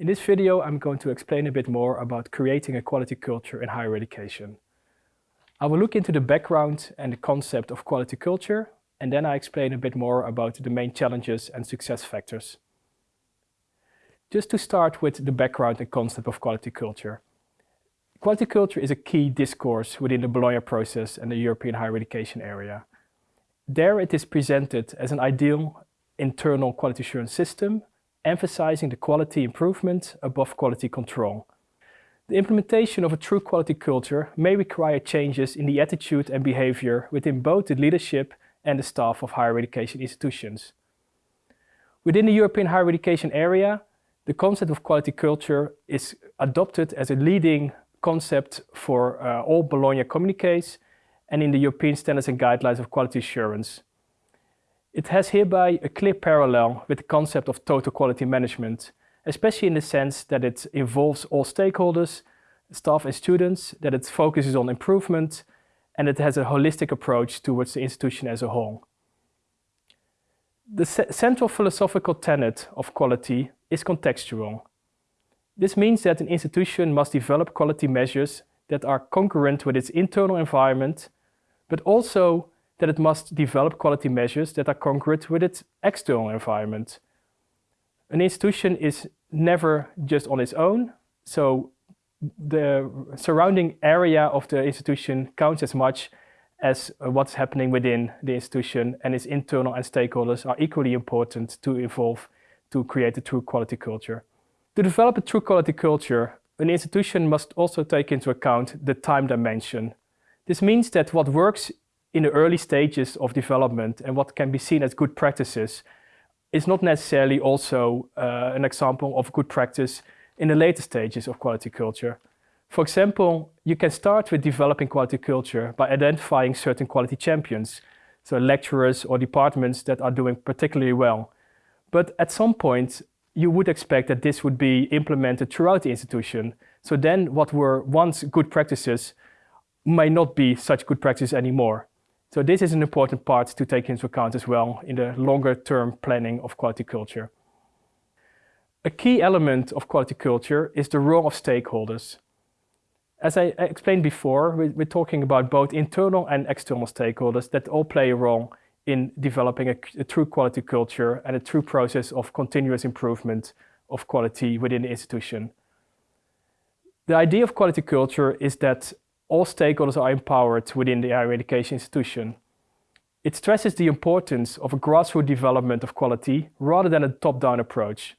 In this video, I'm going to explain a bit more about creating a quality culture in higher education. I will look into the background and the concept of quality culture, and then I explain a bit more about the main challenges and success factors. Just to start with the background and concept of quality culture. Quality culture is a key discourse within the Bologna process and the European higher education area. There it is presented as an ideal internal quality assurance system, emphasizing the quality improvement above quality control. The implementation of a true quality culture may require changes in the attitude and behavior within both the leadership and the staff of higher education institutions. Within the European higher education area, the concept of quality culture is adopted as a leading concept for uh, all Bologna communiques and in the European Standards and Guidelines of Quality Assurance. It has hereby a clear parallel with the concept of total quality management, especially in the sense that it involves all stakeholders, staff and students, that it focuses on improvement, and it has a holistic approach towards the institution as a whole. The central philosophical tenet of quality is contextual. This means that an institution must develop quality measures that are congruent with its internal environment, but also that it must develop quality measures that are congruent with its external environment. An institution is never just on its own, so the surrounding area of the institution counts as much as uh, what's happening within the institution and its internal and stakeholders are equally important to evolve to create a true quality culture. To develop a true quality culture, an institution must also take into account the time dimension. This means that what works in the early stages of development and what can be seen as good practices is not necessarily also uh, an example of good practice in the later stages of quality culture. For example, you can start with developing quality culture by identifying certain quality champions, so lecturers or departments that are doing particularly well. But at some point, you would expect that this would be implemented throughout the institution. So then what were once good practices may not be such good practices anymore. So this is an important part to take into account as well in the longer term planning of quality culture. A key element of quality culture is the role of stakeholders. As I explained before, we're talking about both internal and external stakeholders that all play a role in developing a, a, true quality culture and a true process of continuous improvement of quality within the institution. The idea of quality culture is that all stakeholders are empowered within the higher education institution. It stresses the importance of a grassroots development of quality rather than a top-down approach.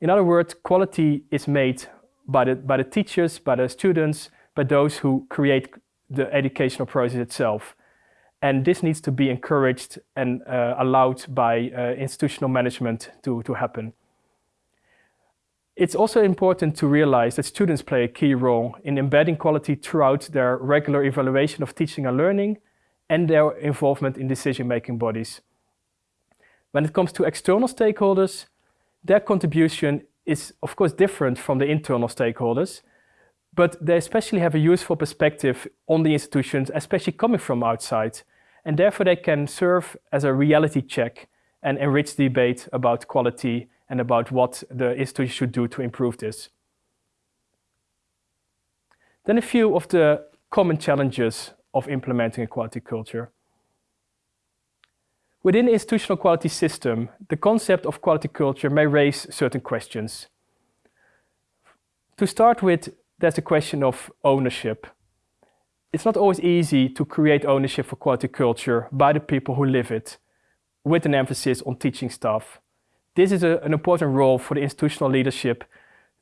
In other words, quality is made by the, by the teachers, by the students, by those who create the educational process itself. And this needs to be encouraged and uh, allowed by uh, institutional management to, to happen. It's also important to realize that students play a key role in embedding quality throughout their regular evaluation of teaching and learning and their involvement in decision-making bodies. When it comes to external stakeholders, their contribution is of course different from the internal stakeholders, but they especially have a useful perspective on the institutions, especially coming from outside, and therefore they can serve as a reality check and enrich the debate about quality and about what the institute should do to improve this. Then a few of the common challenges of implementing a quality culture. Within the institutional quality system, the concept of quality culture may raise certain questions. To start with, there's the question of ownership it's not always easy to create ownership for quality culture by the people who live it, with an emphasis on teaching staff. This is a, an important role for the institutional leadership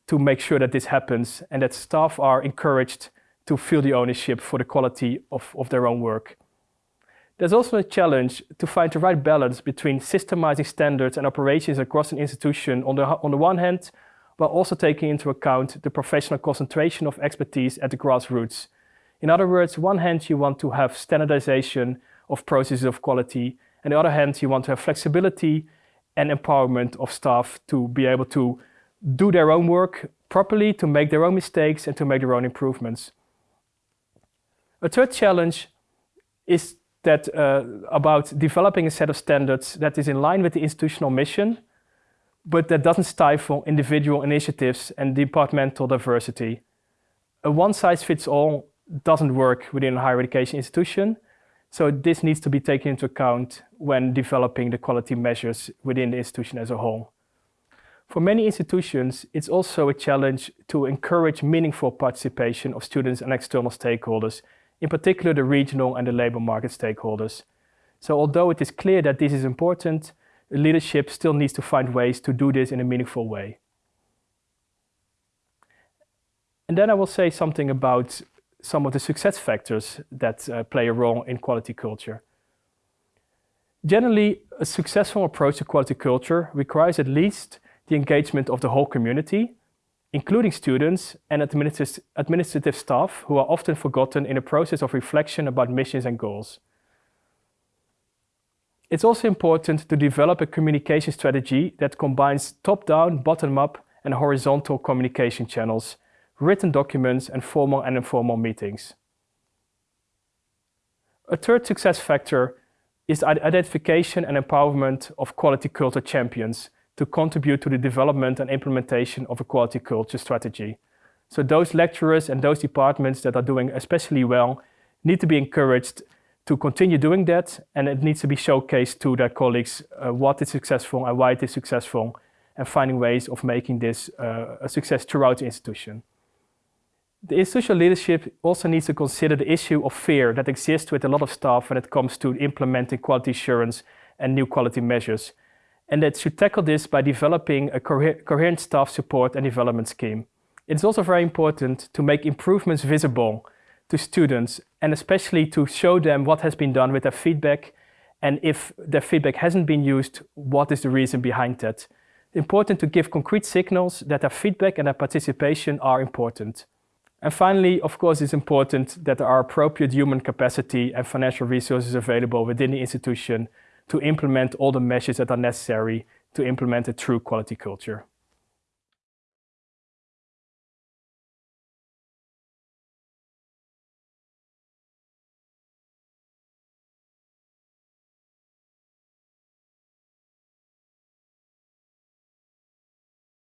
to make sure that this happens and that staff are encouraged to feel the ownership for the quality of, of their own work. There's also a challenge to find the right balance between systemizing standards and operations across an institution on the, on the one hand, while also taking into account the professional concentration of expertise at the grassroots in other words, one hand you want to have standardization of processes of quality, and the other hand you want to have flexibility and empowerment of staff to be able to do their own work properly, to make their own mistakes and to make their own improvements. A third challenge is that uh, about developing a set of standards that is in line with the institutional mission, but that doesn't stifle individual initiatives and departmental diversity. A one-size-fits-all doesn't work within a higher education institution, so this needs to be taken into account when developing the quality measures within the institution as a whole. For many institutions, it's also a challenge to encourage meaningful participation of students and external stakeholders, in particular the regional and the labor market stakeholders. So although it is clear that this is important, leadership still needs to find ways to do this in a meaningful way. And then I will say something about some of the success factors that uh, play a role in quality culture. Generally, a successful approach to quality culture requires at least the engagement of the whole community, including students and administrative staff who are often forgotten in a process of reflection about missions and goals. It's also important to develop a communication strategy that combines top-down, bottom-up and horizontal communication channels written documents, and formal and informal meetings. A third success factor is the identification and empowerment of quality culture champions to contribute to the development and implementation of a quality culture strategy. So those lecturers and those departments that are doing especially well need to be encouraged to continue doing that and it needs to be showcased to their colleagues uh, what is successful and why it is successful and finding ways of making this uh, a success throughout the institution. The institutional leadership also needs to consider the issue of fear that exists with a lot of staff when it comes to implementing quality assurance and new quality measures, and that should tackle this by developing a coherent staff support and development scheme. It's also very important to make improvements visible to students and especially to show them what has been done with their feedback and if their feedback hasn't been used, what is the reason behind that. Important to give concrete signals that their feedback and their participation are important. And finally, of course, it's important that there are appropriate human capacity and financial resources available within the institution to implement all the measures that are necessary to implement a true quality culture.